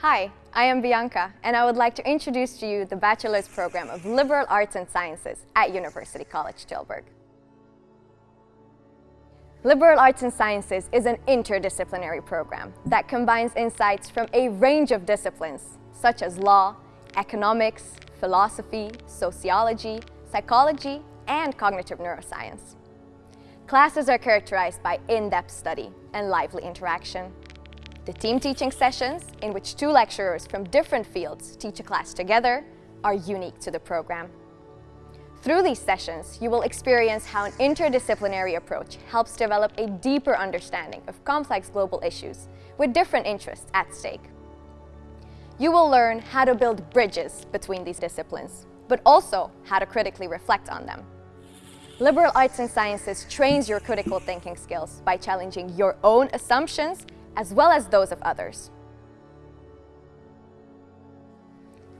Hi, I am Bianca, and I would like to introduce to you the Bachelor's Program of Liberal Arts and Sciences at University College Tilburg. Liberal Arts and Sciences is an interdisciplinary program that combines insights from a range of disciplines, such as law, economics, philosophy, sociology, psychology, and cognitive neuroscience. Classes are characterized by in-depth study and lively interaction. The team teaching sessions, in which two lecturers from different fields teach a class together, are unique to the program. Through these sessions, you will experience how an interdisciplinary approach helps develop a deeper understanding of complex global issues with different interests at stake. You will learn how to build bridges between these disciplines, but also how to critically reflect on them. Liberal arts and sciences trains your critical thinking skills by challenging your own assumptions as well as those of others.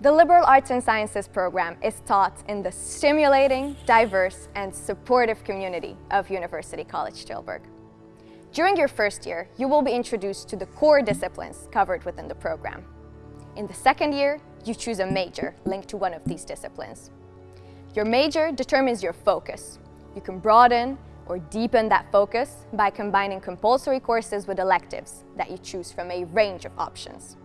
The Liberal Arts and Sciences program is taught in the stimulating, diverse and supportive community of University College Tilburg. During your first year, you will be introduced to the core disciplines covered within the program. In the second year, you choose a major linked to one of these disciplines. Your major determines your focus. You can broaden or deepen that focus by combining compulsory courses with electives that you choose from a range of options.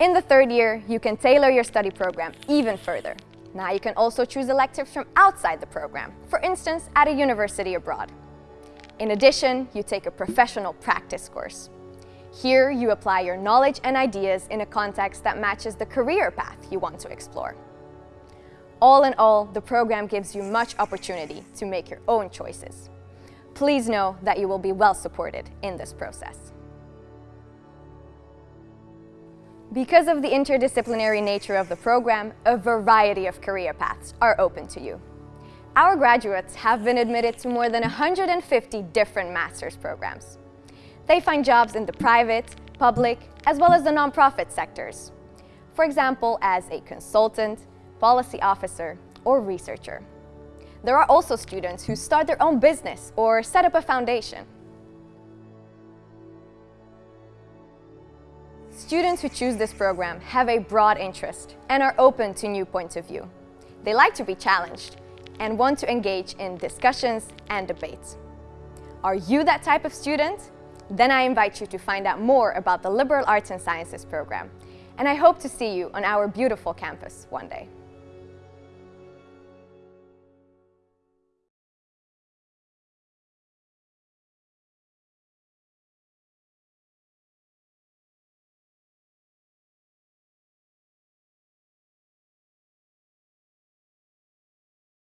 In the third year, you can tailor your study program even further. Now you can also choose electives from outside the program, for instance, at a university abroad. In addition, you take a professional practice course. Here, you apply your knowledge and ideas in a context that matches the career path you want to explore. All in all, the program gives you much opportunity to make your own choices. Please know that you will be well supported in this process. Because of the interdisciplinary nature of the program, a variety of career paths are open to you. Our graduates have been admitted to more than 150 different master's programs. They find jobs in the private, public, as well as the nonprofit sectors. For example, as a consultant, policy officer, or researcher. There are also students who start their own business or set up a foundation. Students who choose this program have a broad interest and are open to new points of view. They like to be challenged and want to engage in discussions and debates. Are you that type of student? Then I invite you to find out more about the Liberal Arts and Sciences program. And I hope to see you on our beautiful campus one day.